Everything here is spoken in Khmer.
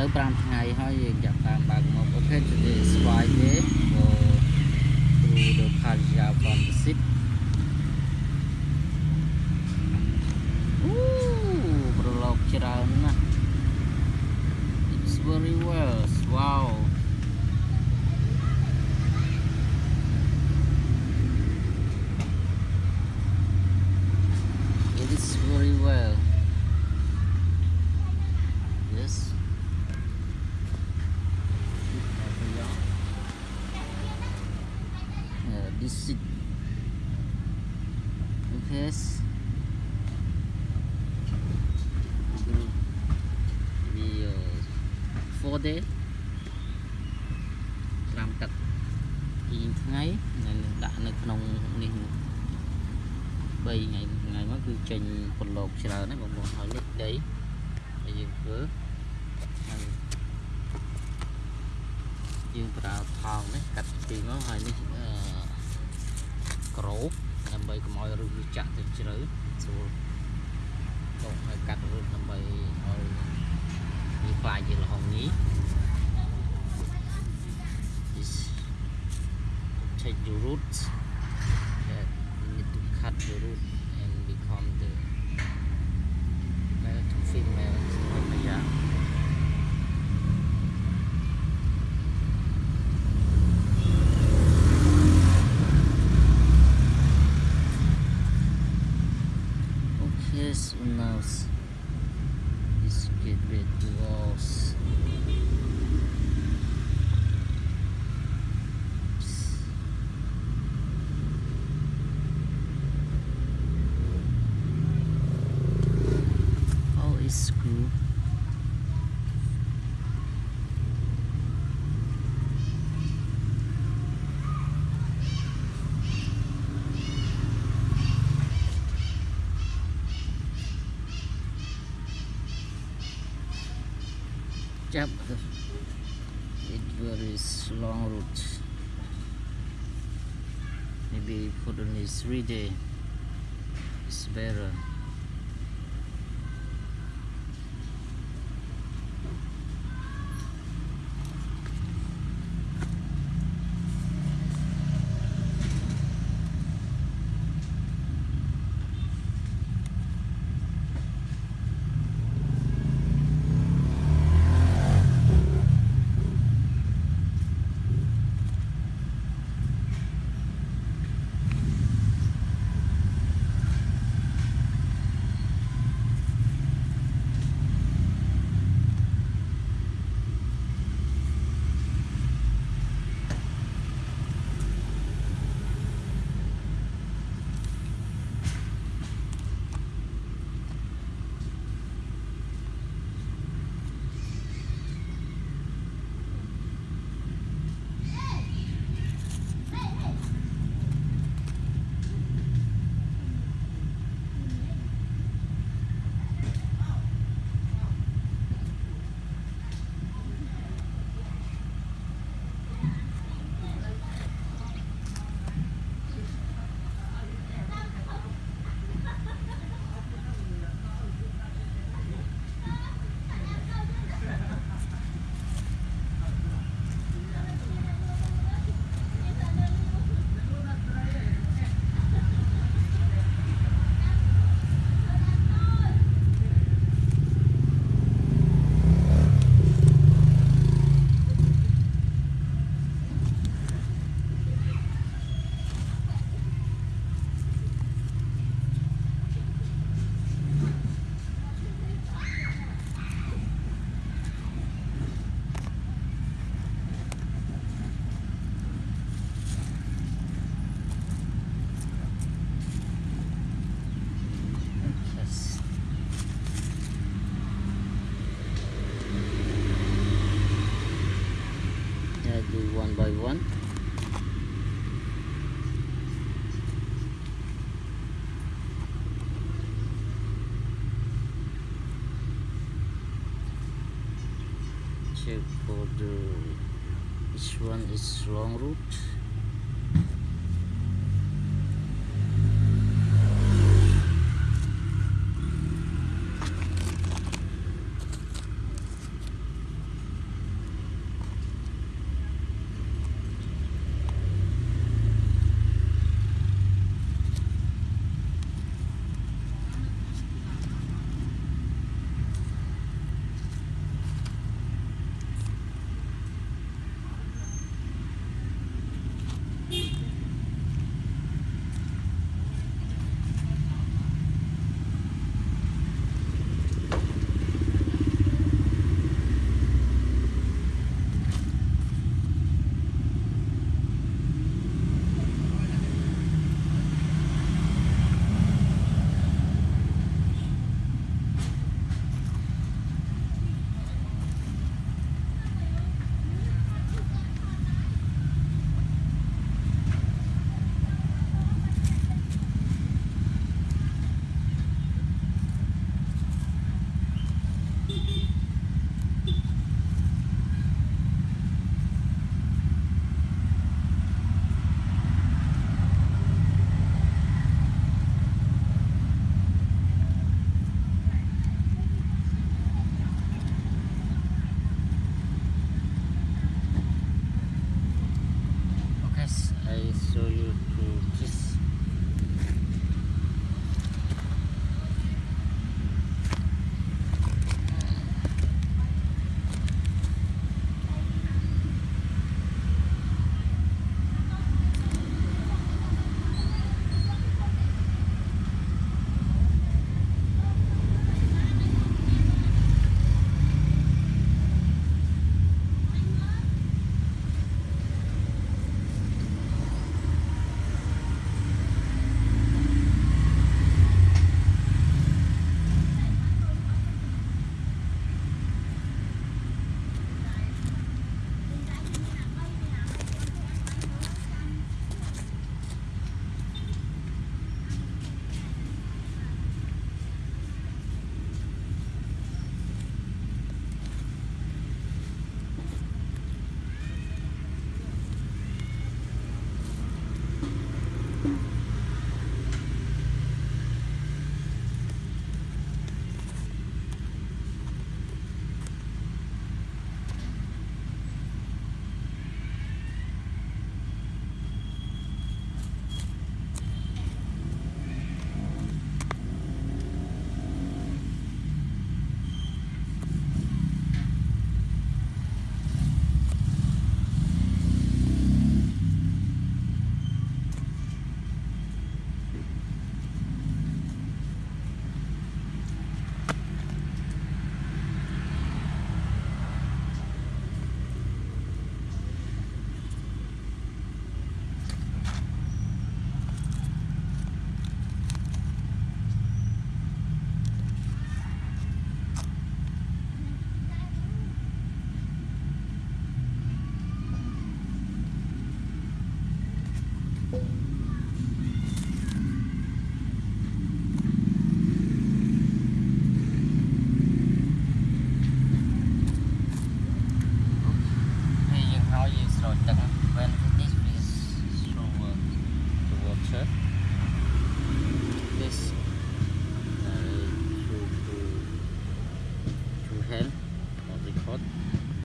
លើ5ថ្ងៃហើយយើងចាប់តាមបើកមក Okay today is Friday go to the Kaja from the city អូប្រឡប់ច្រើនណាស់ It's very well Yeah, this is Okay Vì uh, 4 day 5ទឹកពីថ្ងៃនឹងដាក់នៅក្នុងនេះ3ថ្ងៃថ្ងៃមកគឺចេញប្រឡូកច្រើនហើយបងប្អូនហើយលិចដីហើយយើងធ្វើហើយយើងប្រើថោងនេះកាត់ពីមកហើយនេះអឺ ក្រូបដើម្បីកុំឲ្យរឹសវាចាក់ទៅជ្រៅស្រួលតោះហើយកាត់រឹសដើម្បីឲ្យវាខ្លាយជាលហុងញី is take the roots that you need to cut the root is unas is get rid of walls Jump. It very long route. Maybe for on this three day. It's better. Check for the which one is long route. 对。